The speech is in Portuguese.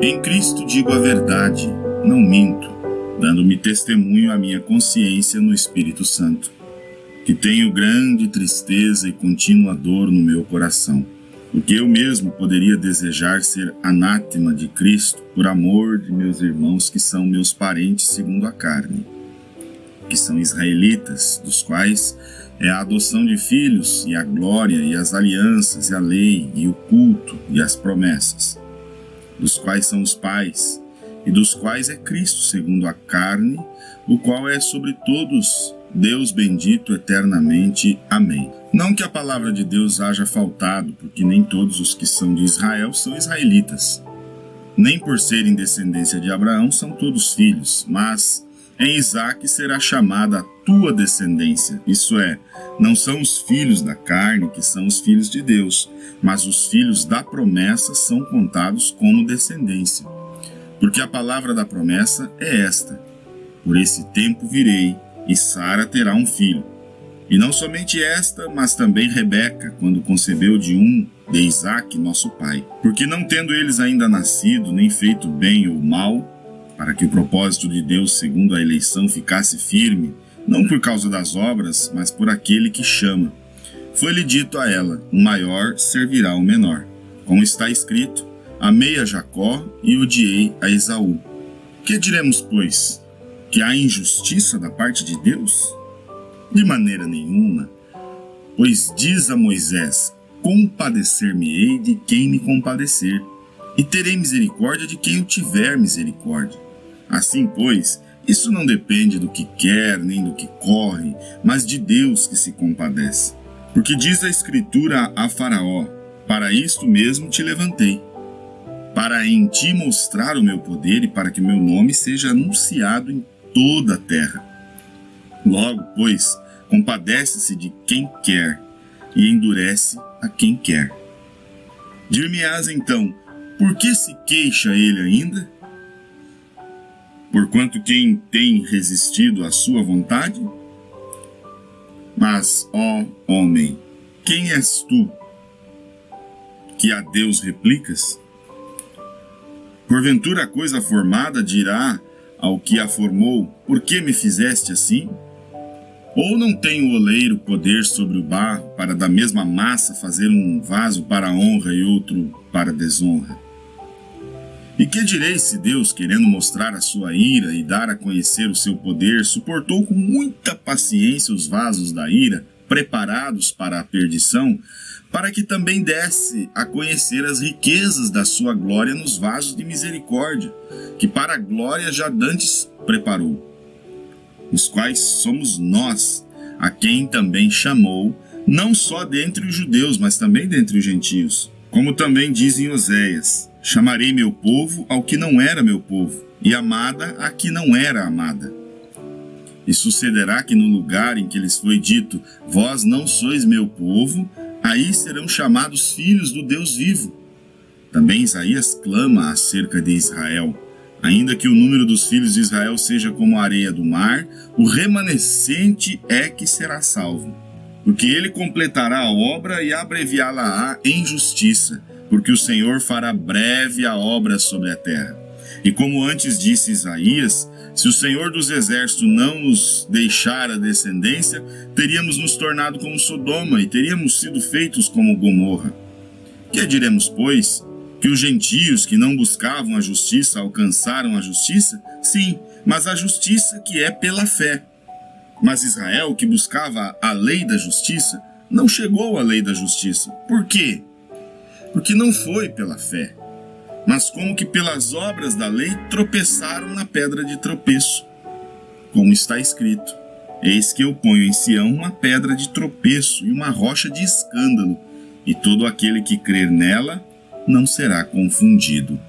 Em Cristo digo a verdade, não minto, dando-me testemunho à minha consciência no Espírito Santo, que tenho grande tristeza e contínua dor no meu coração, porque eu mesmo poderia desejar ser anátema de Cristo por amor de meus irmãos que são meus parentes segundo a carne, que são israelitas, dos quais é a adoção de filhos e a glória e as alianças e a lei e o culto e as promessas dos quais são os pais, e dos quais é Cristo segundo a carne, o qual é sobre todos Deus bendito eternamente. Amém. Não que a palavra de Deus haja faltado, porque nem todos os que são de Israel são israelitas. Nem por serem descendência de Abraão são todos filhos, mas em Isaac será chamada a tua descendência. Isso é, não são os filhos da carne que são os filhos de Deus, mas os filhos da promessa são contados como descendência. Porque a palavra da promessa é esta: Por esse tempo virei, e Sara terá um filho. E não somente esta, mas também Rebeca, quando concebeu de um de Isaac, nosso pai. Porque não tendo eles ainda nascido, nem feito bem ou mal, para que o propósito de Deus, segundo a eleição, ficasse firme, não por causa das obras, mas por aquele que chama. Foi-lhe dito a ela: o maior servirá ao menor. Como está escrito: Amei a Jacó e odiei a Esaú. Que diremos, pois? Que há injustiça da parte de Deus? De maneira nenhuma. Pois diz a Moisés: Compadecer-me-ei de quem me compadecer, e terei misericórdia de quem eu tiver misericórdia. Assim, pois, isso não depende do que quer nem do que corre, mas de Deus que se compadece. Porque diz a Escritura a Faraó: Para isto mesmo te levantei, para em ti mostrar o meu poder e para que meu nome seja anunciado em toda a terra. Logo, pois, compadece-se de quem quer e endurece a quem quer. Dir-me-ás então, por que se queixa ele ainda? Porquanto quem tem resistido à sua vontade? Mas, ó homem, quem és tu que a Deus replicas? Porventura a coisa formada dirá ao que a formou, por que me fizeste assim? Ou não tem o oleiro poder sobre o barro para da mesma massa fazer um vaso para honra e outro para desonra? E que direi se Deus, querendo mostrar a sua ira e dar a conhecer o seu poder, suportou com muita paciência os vasos da ira, preparados para a perdição, para que também desse a conhecer as riquezas da sua glória nos vasos de misericórdia, que para a glória já dantes preparou, os quais somos nós, a quem também chamou, não só dentre os judeus, mas também dentre os gentios, como também dizem Oséias, Chamarei meu povo ao que não era meu povo, e amada a que não era amada. E sucederá que no lugar em que lhes foi dito, vós não sois meu povo, aí serão chamados filhos do Deus vivo. Também Isaías clama acerca de Israel. Ainda que o número dos filhos de Israel seja como a areia do mar, o remanescente é que será salvo. Porque ele completará a obra e abreviá-la-á em justiça porque o Senhor fará breve a obra sobre a terra. E como antes disse Isaías, se o Senhor dos Exércitos não nos deixar a descendência, teríamos nos tornado como Sodoma e teríamos sido feitos como Gomorra. Que diremos, pois? Que os gentios que não buscavam a justiça alcançaram a justiça? Sim, mas a justiça que é pela fé. Mas Israel, que buscava a lei da justiça, não chegou à lei da justiça. Por quê? Porque não foi pela fé, mas como que pelas obras da lei tropeçaram na pedra de tropeço. Como está escrito: Eis que eu ponho em Sião uma pedra de tropeço e uma rocha de escândalo, e todo aquele que crer nela não será confundido.